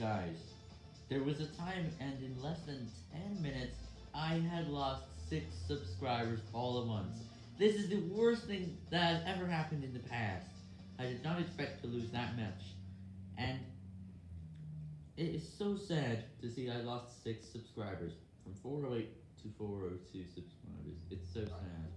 Guys, there was a time and in less than 10 minutes, I had lost 6 subscribers all at once. This is the worst thing that has ever happened in the past. I did not expect to lose that much. And it is so sad to see I lost 6 subscribers. From 408 to 402 subscribers. It's so sad.